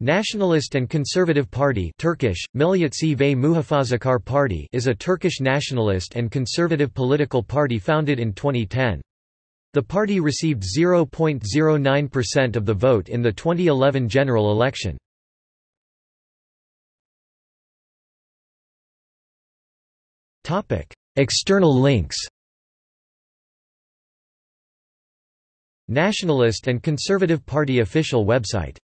Nationalist and Conservative Party Turkish, Milliyetçi ve Muhafazakar Party is a Turkish nationalist and conservative political party founded in 2010. The party received 0.09% of the vote in the 2011 general election. External links Nationalist and Conservative Party official website